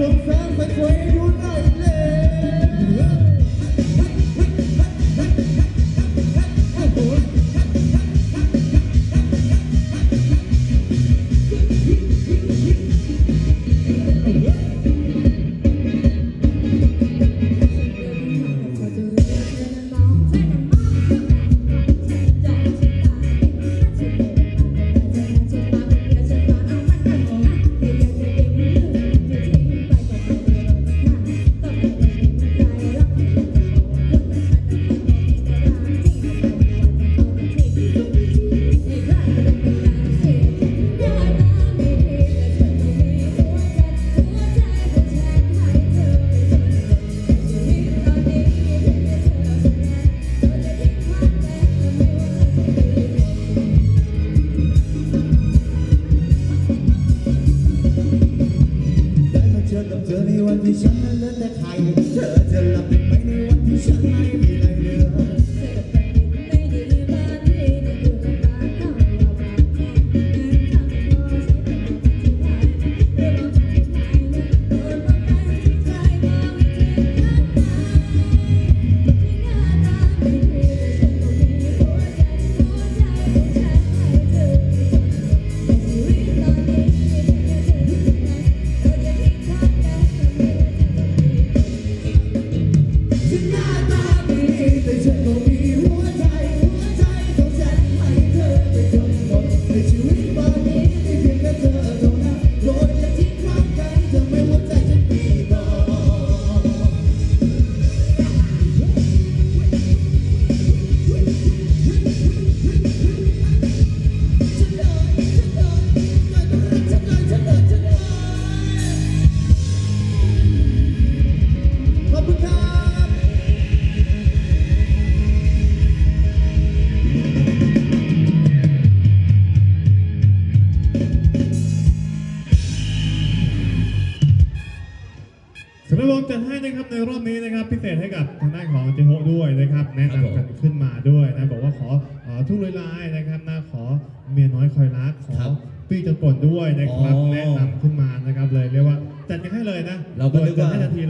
ผมสร้างเป็นเว